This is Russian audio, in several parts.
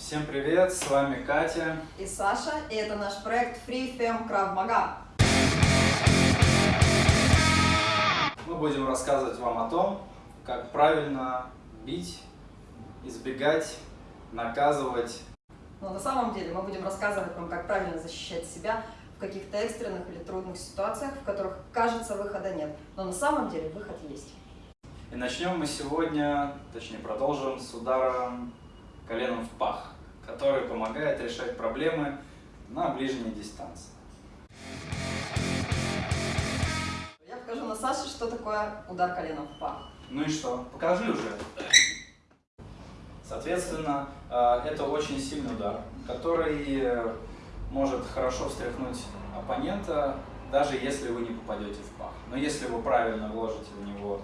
Всем привет, с вами Катя и Саша, и это наш проект Free Fem Krav Maga. Мы будем рассказывать вам о том, как правильно бить, избегать, наказывать. Но на самом деле мы будем рассказывать вам, как правильно защищать себя в каких-то экстренных или трудных ситуациях, в которых, кажется, выхода нет. Но на самом деле выход есть. И начнем мы сегодня, точнее продолжим с ударом коленом в пах, который помогает решать проблемы на ближней дистанции. Я покажу на Саше, что такое удар коленом в пах. Ну и что? Покажи уже. Соответственно, э, это очень сильный удар, который э, может хорошо встряхнуть оппонента, даже если вы не попадете в пах. Но если вы правильно вложите в него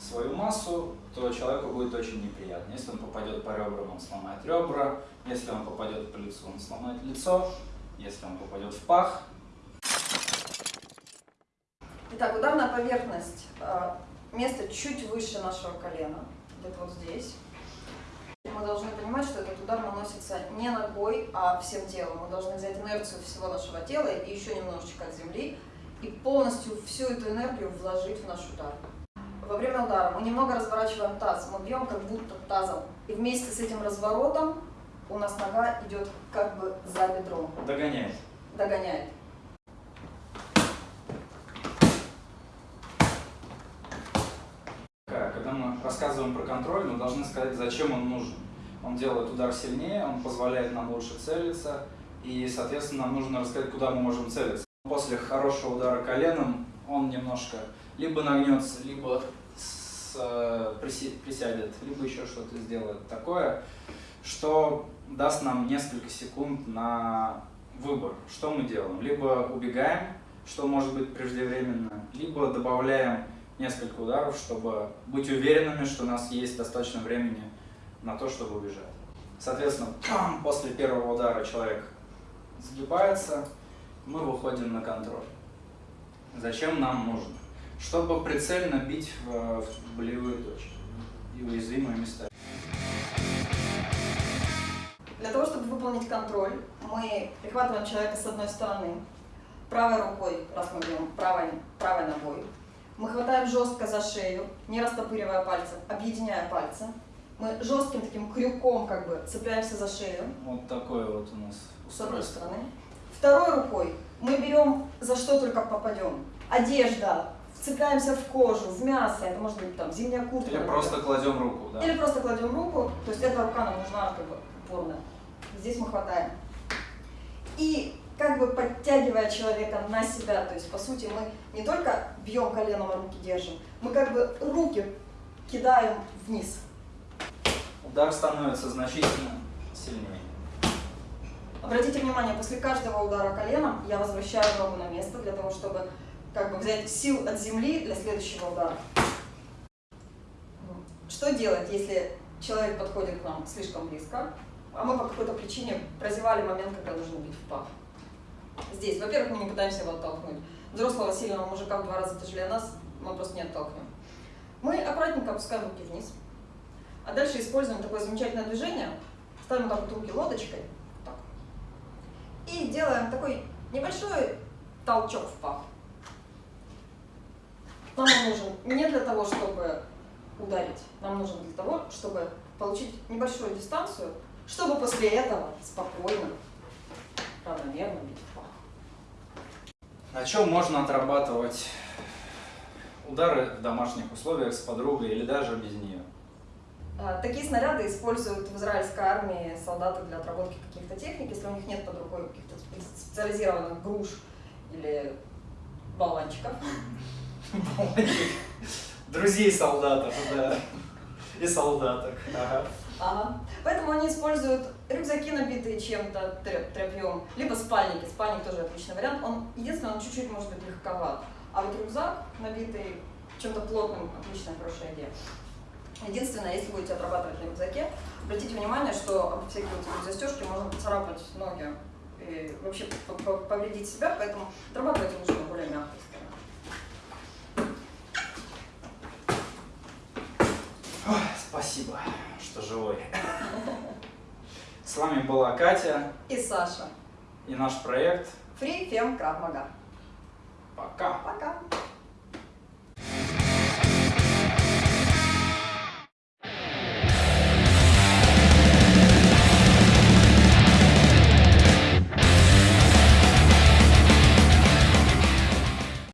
свою массу, то человеку будет очень неприятно. Если он попадет по ребрам, он сломает ребра. Если он попадет по лицу, он сломает лицо. Если он попадет в пах. Итак, ударная поверхность. Э, место чуть выше нашего колена. Где-то вот здесь. Мы должны понимать, что этот удар наносится не ногой, а всем телом. Мы должны взять инерцию всего нашего тела и еще немножечко от земли, и полностью всю эту энергию вложить в наш удар. Во время удара мы немного разворачиваем таз, мы бьем как будто тазом. И вместе с этим разворотом у нас нога идет как бы за бедром. Догоняет. Догоняет. Когда мы рассказываем про контроль, мы должны сказать, зачем он нужен. Он делает удар сильнее, он позволяет нам лучше целиться, и, соответственно, нам нужно рассказать, куда мы можем целиться. После хорошего удара коленом он немножко либо нагнется, либо с, э, присядет, либо еще что-то сделает такое, что даст нам несколько секунд на выбор, что мы делаем. Либо убегаем, что может быть преждевременно, либо добавляем несколько ударов, чтобы быть уверенными, что у нас есть достаточно времени на то, чтобы убежать. Соответственно, после первого удара человек сгибается, мы выходим на контроль. Зачем нам нужно? Чтобы прицельно бить в, в болевые точки и уязвимые места. Для того, чтобы выполнить контроль, мы прихватываем человека с одной стороны, правой рукой, раз мы берем правой, правой ногой. Мы хватаем жестко за шею, не растопыривая пальцы, объединяя пальцы. Мы жестким таким крюком как бы цепляемся за шею. Вот такое вот у нас устройство. С одной стороны. Второй рукой мы берем за что только попадем. Одежда, вцепляемся в кожу, в мясо, это может быть там зимняя куртка. Или например. просто кладем руку, да. Или просто кладем руку, то есть эта рука нам нужна как бы упорно. Здесь мы хватаем. И как бы подтягивая человека на себя, то есть по сути мы не только бьем коленом, а руки держим, мы как бы руки кидаем вниз. Удар становится значительно сильнее. Обратите внимание, после каждого удара коленом я возвращаю ногу на место для того, чтобы как бы взять сил от земли для следующего удара. Что делать, если человек подходит к нам слишком близко, а мы по какой-то причине прозевали момент, когда нужно бить в пах? Здесь, во-первых, мы не пытаемся его оттолкнуть. Взрослого сильного мужика в два раза тяжелее нас мы просто не оттолкнем. Мы аккуратненько опускаем руки вниз, а дальше используем такое замечательное движение, ставим так вот руки лодочкой, и делаем такой небольшой толчок в пах. Нам он нужен не для того, чтобы ударить, нам нужен для того, чтобы получить небольшую дистанцию, чтобы после этого спокойно, равномерно бить в пах. На чем можно отрабатывать удары в домашних условиях с подругой или даже без нее? А, такие снаряды используют в израильской армии солдаты для отработки каких-то техник, если у них нет под рукой каких-то специализированных груш или болванчиков. Друзей солдатов, да. И солдаток. Ага. Ага. Поэтому они используют рюкзаки, набитые чем-то, тряпьем, либо спальники. Спальник тоже отличный вариант. Он, единственное, он чуть-чуть может быть легковат. А вот рюкзак, набитый чем-то плотным, отличная, хорошая идея. Единственное, если будете отрабатывать на рюкзаке, обратите внимание, что всякие вот застежки можно поцарапать ноги и вообще повредить себя, поэтому отрабатывайте лучше на более мягкой Спасибо, что живой. С вами была Катя И Саша. и наш проект. Free Fem Krav Maga. Пока! Пока.